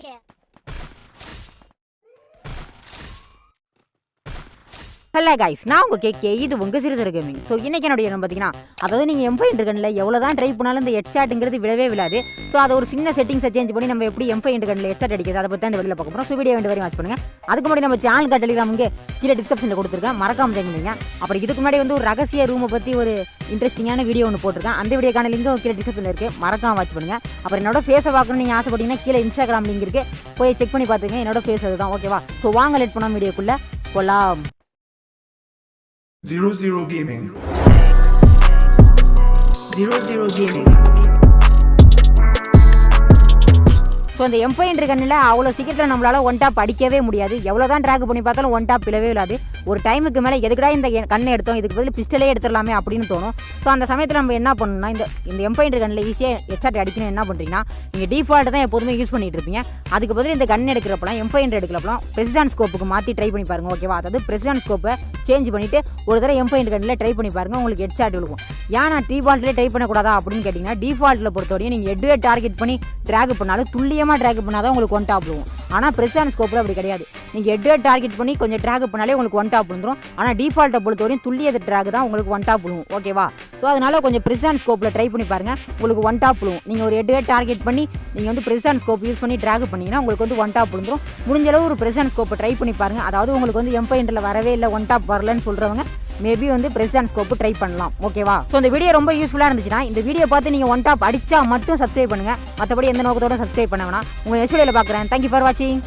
Chip. Hello guys நான் உங்கள் கேக்கே இது உங்கள் சிறுதர் கேமிங் ஸோ இன்றைக்கி என்னுடைய என்ன பார்த்தீங்கன்னா அதாவது நீங்கள் எம்ஃபை இன்டர்கனில் எவ்வளோ தான் ட்ரை பண்ணாலும் இந்த ஹெட்ஷாட்டுங்கிறது விடவே விடாது. ஸோ அதை ஒரு சின்ன செட்டிங்ஸை சேஞ்ச் பண்ணி நம்ம எப்படி எம்ஃபை இன்டர்கனில் ஹெட்ஷாட் அடிக்கிறது அதை பற்றி அந்த வெளியில் பார்க்க போகிறோம் ஸோ வீடியோ வேண்டிய வரையும் வாட்ச் பண்ணுங்கள் அதுக்கு முன்னாடி நம்ம சேனல் டெலிகிராம் இங்கே கீழே டிஸ்கிரிப்ஷனில் கொடுத்துருக்கேன். மறக்காம தெரிஞ்சுங்க அப்புறம் இதுக்கு முன்னாடி வந்து ஒரு ரகசிய ரூமை பற்றி ஒரு இன்ட்ரெஸ்டிங்கான வீடியோ ஒன்று போட்டிருக்கேன். அந்த வீடியோக்கான லிங்கும் கீழே டிஸ்கிரிப்ஷனில் இருக்குது மறக்காம வாட்ச் பண்ணுங்கள் அப்புறம் என்னோட ஃபேஸை பார்க்கணும்னு நீங்கள் ஆசைப்பட்டீங்கன்னா கீழே இன்ஸ்டாகிராம் லிங்க் இருக்குது போய் செக் பண்ணி பார்த்துங்க என்னோட ஃபேஸ் அதுதான். ஓகேவா ஸோ வாங்க லெட் பண்ணாம வீடியோக்குள்ளே. போகலாம் Zero Zero Gaming. Zero Zero Gaming. So அந்த எம்ஃபைன் கண்ணில் அவ்வளோ சீக்கிரத்தில் நம்மளால் ஒன் டாப் அடிக்கவே முடியாது. எவ்வளோ தான் ட்ராக் பண்ணி பார்த்தாலும் ஒன் டாப் பிளவே இல்லாது. ஒரு டைமுக்கு மேலே எதுக்கடா இந்த கண்ணை எடுத்தோம்? இதுக்கு பதில் பிஸ்டலே எடுத்துடலாமே அப்படின்னு தோணும். ஸோ அந்த சமயத்தில் நம்ம என்ன பண்ணணும்னா இந்த இந்த எம்ஃபைன் கண்ணில் ஈஸியாக ஹெட்ஷாட் அடிக்கணும் என்ன பண்ணுறீங்கன்னா நீங்கள் டிஃபால்ட் தான் எப்போதுமே யூஸ் பண்ணிகிட்டு இருப்பீங்க. அதுக்கு பதில் இந்த கன் எடுக்கிறப்பலாம் எம்ஃபைன் எடுக்கிறப்பலாம் பிரசிடான் ஸ்கோப்புக்கு மாற்றி ட்ரை பண்ணி பாருங்க ஓகேவா அதாவது பிரசிடான் ஸ்கோப்பை சேஞ்ச் பண்ணிவிட்டு ஒரு தடவை எம்ஃபைன் கண்ணில் ட்ரை பண்ணி பாருங்கள் உங்களுக்கு ஹெட்ஷாட் இருக்கும் ஏன் நான் டிஃபால்ட்லேயே ட்ரை பண்ணக்கூடாதா அப்படின்னு கேட்டிங்கன்னா டிஃபால்ட்டில் பொறுத்தவரையும் நீங்கள் எட்டுவே டார்கெட் பண்ணி ட்ராக் பண்ணாலும் துல்லியம் கொஞ்சமாக ட்ராக் பண்ணாதான் உங்களுக்கு ஒன் டாப் விழுவும். ஆனால் பிரசிடான் ஸ்கோப்பில் அப்படி கிடையாது. நீங்கள் எட்டு டார்கெட் பண்ணி கொஞ்சம் ட்ராக் பண்ணாலே உங்களுக்கு ஒன் டாப் விழுந்துடும் ஆனால் டிஃபால்ட்டை பொறுத்தவரையும் துல்லிய ட்ராக் தான் உங்களுக்கு ஒன் டாப் விழுவும். ஓகேவா ஸோ அதனால கொஞ்சம் பிரசிடான் ஸ்கோப்பில் ட்ரை பண்ணி பாருங்கள் உங்களுக்கு ஒன் டாப் விழுவும். நீங்கள் ஒரு எட்டு டார்கெட் பண்ணி நீங்கள் வந்து பிரசிடான் ஸ்கோப் யூஸ் பண்ணி ட்ராக் பண்ணிங்கன்னா உங்களுக்கு வந்து ஒன் டாப் விழுந்துடும் முடிஞ்சளவு ஒரு பிரசிடான் ஸ்கோப்பை ட்ரை பண்ணி பாருங்கள் அதாவது உங்களுக்கு வந்து எம்ஃபைண்டில் வரவே இல்லை ஒன் டாப் வரலன்னு சொல்கிறவங்க மேபி வந்து ப்ரெசண்ட் ஸ்கோப்பு ட்ரை பண்ணலாம். ஓகேவா ஸோ இந்த வீடியோ ரொம்ப யூஸ்ஃபுல்லாக இருந்துச்சுன்னா இந்த வீடியோ பார்த்து நீங்கள் ஒன் டாப் அடிச்சா மட்டும் சப்ஸ்கிரைப் பண்ணுங்க. மற்றபடி எந்த நோக்கத்தோட சப்ஸ்கிரைப் பண்ண வேணாம். உங்கள் எஸ்டியில் பார்க்குறேன் தேங்க்யூ ஃபார் வாட்சிங்